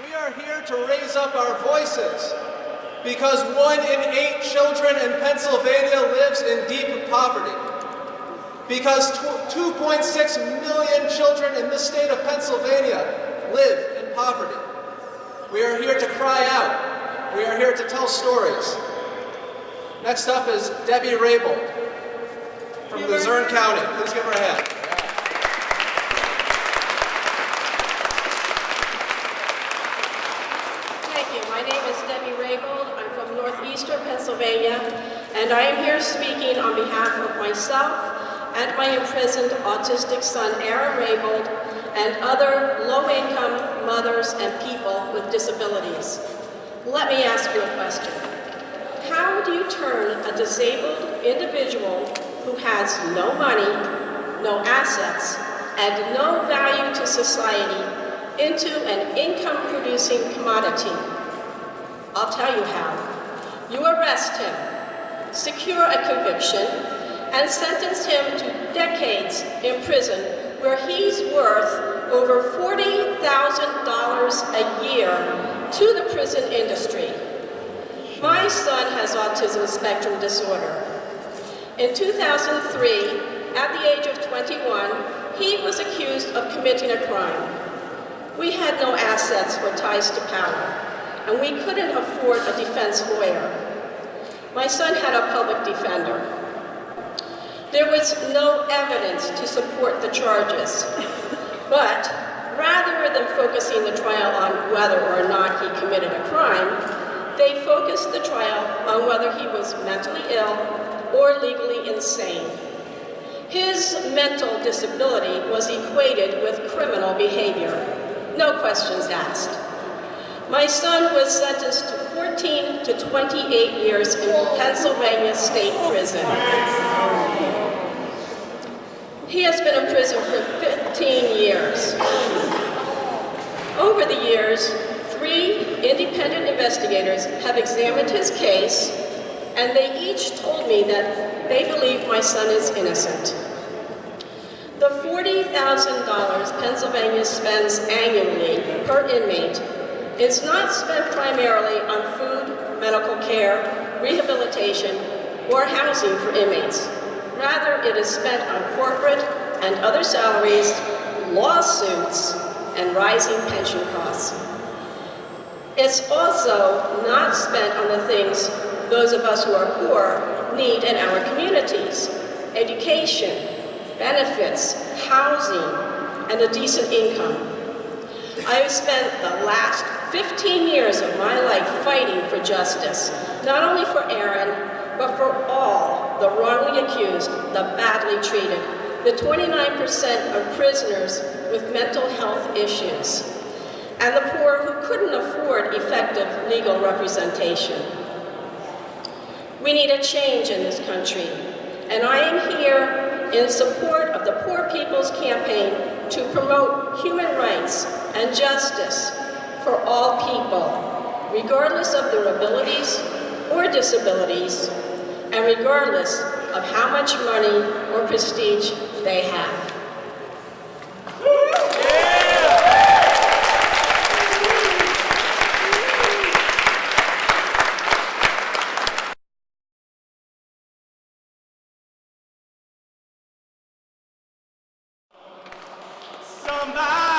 We are here to raise up our voices because one in eight children in Pennsylvania lives in deep poverty. Because 2.6 million children in this state of Pennsylvania live in poverty. We are here to cry out. We are here to tell stories. Next up is Debbie Rabel from Luzerne County. Please give her a hand. Thank you. My name is Debbie Raybold. I'm from northeastern Pennsylvania, and I am here speaking on behalf of myself and my imprisoned autistic son, Aaron Raybold, and other low-income mothers and people with disabilities. Let me ask you a question. How do you turn a disabled individual who has no money, no assets, and no value to society into an income-producing commodity? I'll tell you how. You arrest him, secure a conviction, and sentence him to decades in prison where he's worth over $40,000 a year to the prison industry. My son has autism spectrum disorder. In 2003, at the age of 21, he was accused of committing a crime. We had no assets or ties to power, and we couldn't afford a defense lawyer. My son had a public defender. There was no evidence to support the charges, but rather than focusing the trial on whether or not he committed a crime, they focused the trial on whether he was mentally ill or legally insane. His mental disability was equated with criminal behavior. No questions asked. My son was sentenced to 14 to 28 years in Pennsylvania State Prison. He has been in prison for 15 years. Over the years, three independent investigators have examined his case, and they each told me that they believe my son is innocent. The $40,000 Pennsylvania spends annually per inmate is not spent primarily on food, medical care, rehabilitation, or housing for inmates. Rather, it is spent on corporate and other salaries, lawsuits, and rising pension costs. It's also not spent on the things those of us who are poor need in our communities. Education, benefits, housing, and a decent income. I have spent the last 15 years of my life fighting for justice, not only for Aaron, but for all the wrongly accused, the badly treated, the 29% of prisoners with mental health issues, and the poor who couldn't afford effective legal representation. We need a change in this country, and I am here in support of the Poor People's Campaign to promote human rights and justice for all people, regardless of their abilities or disabilities, and regardless of how much money or prestige they have. Somebody's